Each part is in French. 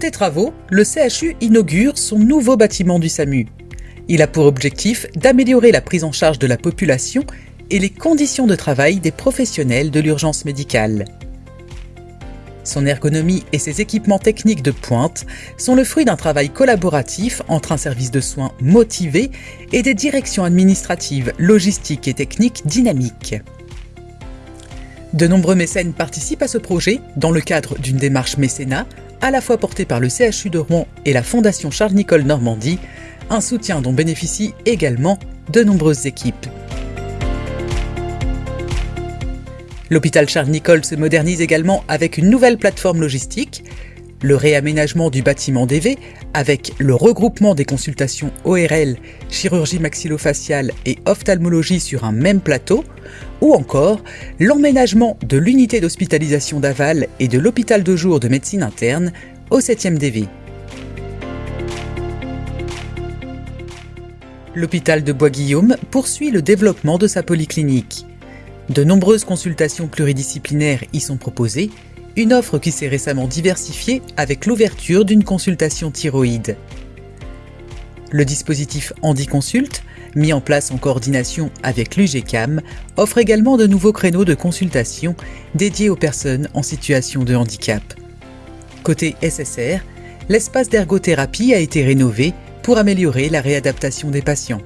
ces travaux, le CHU inaugure son nouveau bâtiment du SAMU. Il a pour objectif d'améliorer la prise en charge de la population et les conditions de travail des professionnels de l'urgence médicale. Son ergonomie et ses équipements techniques de pointe sont le fruit d'un travail collaboratif entre un service de soins motivé et des directions administratives, logistiques et techniques dynamiques. De nombreux mécènes participent à ce projet dans le cadre d'une démarche mécénat à la fois portée par le CHU de Rouen et la Fondation Charles-Nicolle Normandie, un soutien dont bénéficient également de nombreuses équipes. L'hôpital Charles-Nicolle se modernise également avec une nouvelle plateforme logistique, le réaménagement du bâtiment DV avec le regroupement des consultations ORL, chirurgie maxillofaciale et ophtalmologie sur un même plateau, ou encore l'emménagement de l'unité d'hospitalisation d'Aval et de l'hôpital de jour de médecine interne au 7e DV. L'hôpital de Bois-Guillaume poursuit le développement de sa polyclinique. De nombreuses consultations pluridisciplinaires y sont proposées, une offre qui s'est récemment diversifiée avec l'ouverture d'une consultation thyroïde. Le dispositif HandiConsult, mis en place en coordination avec l'UGCAM, offre également de nouveaux créneaux de consultation dédiés aux personnes en situation de handicap. Côté SSR, l'espace d'ergothérapie a été rénové pour améliorer la réadaptation des patients.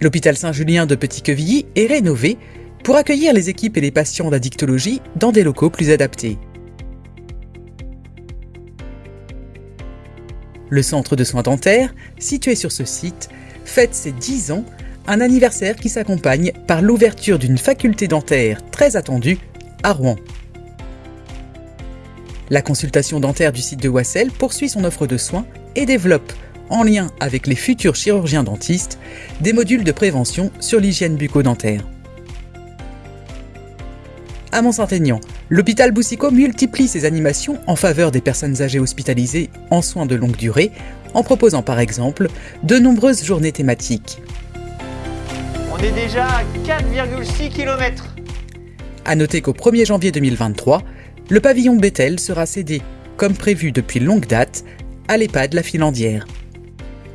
L'hôpital Saint-Julien de Petit-Quevilly est rénové pour accueillir les équipes et les patients d'addictologie dans des locaux plus adaptés. Le centre de soins dentaires, situé sur ce site, fête ses 10 ans, un anniversaire qui s'accompagne par l'ouverture d'une faculté dentaire très attendue à Rouen. La consultation dentaire du site de Wassel poursuit son offre de soins et développe en lien avec les futurs chirurgiens dentistes, des modules de prévention sur l'hygiène bucco-dentaire. À Mont-Saint-Aignan, l'hôpital Boussicot multiplie ses animations en faveur des personnes âgées hospitalisées en soins de longue durée, en proposant par exemple de nombreuses journées thématiques. On est déjà à 4,6 km. A noter qu'au 1er janvier 2023, le pavillon Bethel sera cédé, comme prévu depuis longue date, à l'EHPAD La Filandière.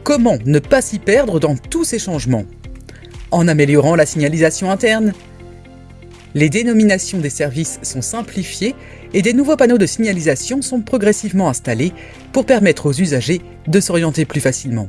Comment ne pas s'y perdre dans tous ces changements? En améliorant la signalisation interne Les dénominations des services sont simplifiées et des nouveaux panneaux de signalisation sont progressivement installés pour permettre aux usagers de s'orienter plus facilement.